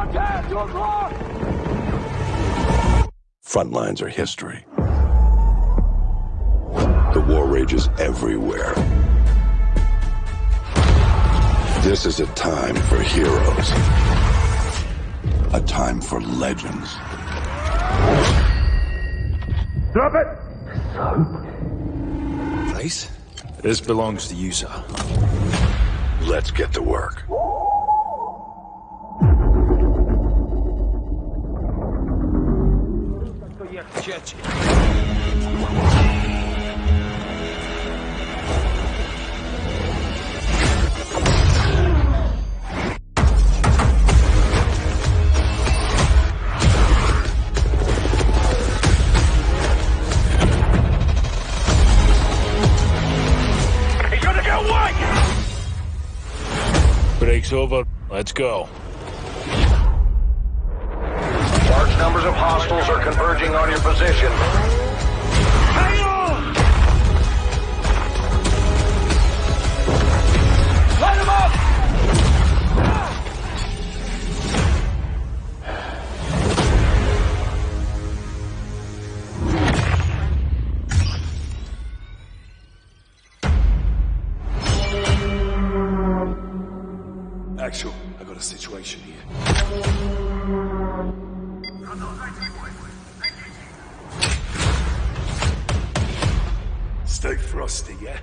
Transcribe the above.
Contact! Your clock! Front lines are history. The war rages everywhere. This is a time for heroes. A time for legends. Drop it! Place? This belongs to you, sir. Let's get to work. He's gonna get away! Break's over. Let's go. Are converging on your position. Hang on! Light him up! Actual, I got a situation here. Stay frosty, yeah?